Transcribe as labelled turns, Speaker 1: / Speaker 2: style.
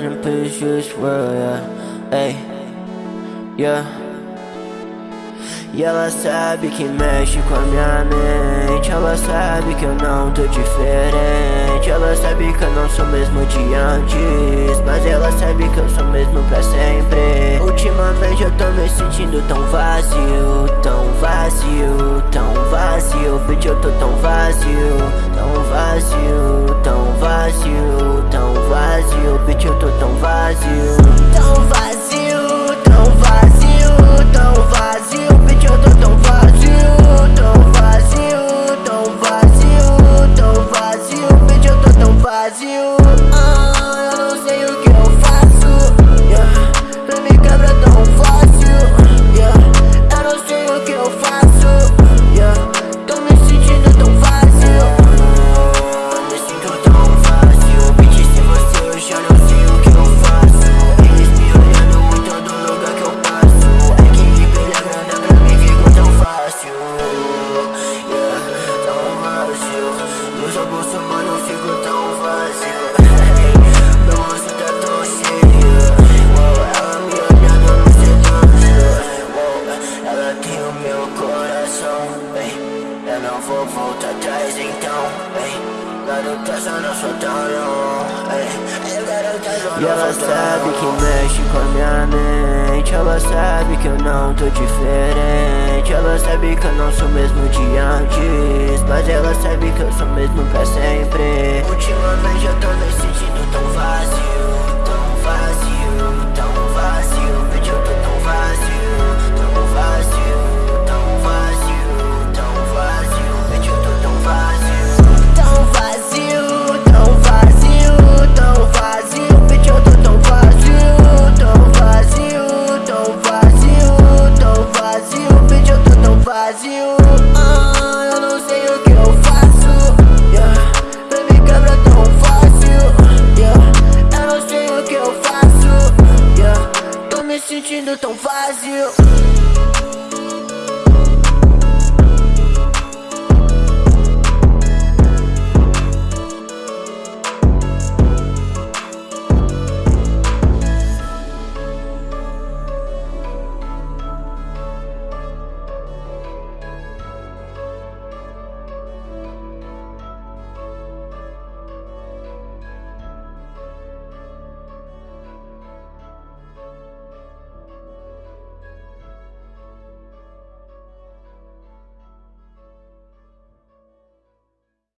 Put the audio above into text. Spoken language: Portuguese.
Speaker 1: yeah. Hey, yeah. E ela sabe que mexe com a minha mente Ela sabe que eu não tô diferente Ela sabe que eu não sou mesmo de antes Mas ela sabe que eu sou mesmo pra sempre Ultimamente eu tô me sentindo tão vazio Tão vazio, tão vazio vazio Tão vazio, tão vazio, tão vazio eu tô tão vazio, tão vazio, tão vazio, tão vazio, bitch, eu tô tão vazio. E ela sabe que mexe com a minha mente Ela sabe que eu não tô diferente Ela sabe que eu não sou mesmo de antes Mas ela sabe que eu sou mesmo pra sempre tu ne t'en vas sur